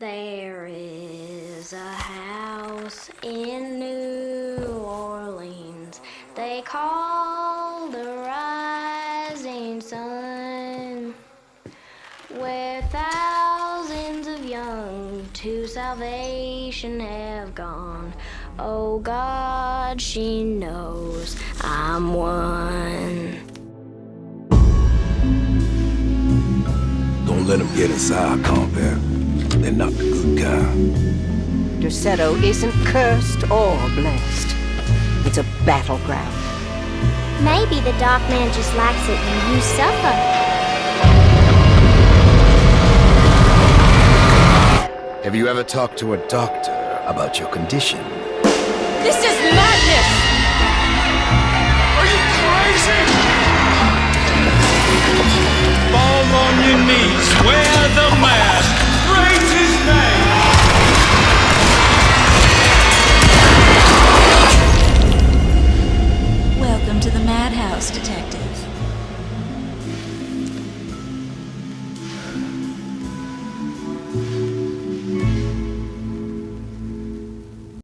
There is a house in New Orleans they call the rising sun, where thousands of young to salvation have gone. Oh God, she knows I'm one. Don't let them get inside, compare. They're not the good kind. Derceto isn't cursed or blessed. It's a battleground. Maybe the Dark Man just likes it when you suffer. Have you ever talked to a doctor about your condition? This is madness! Madhouse Detective.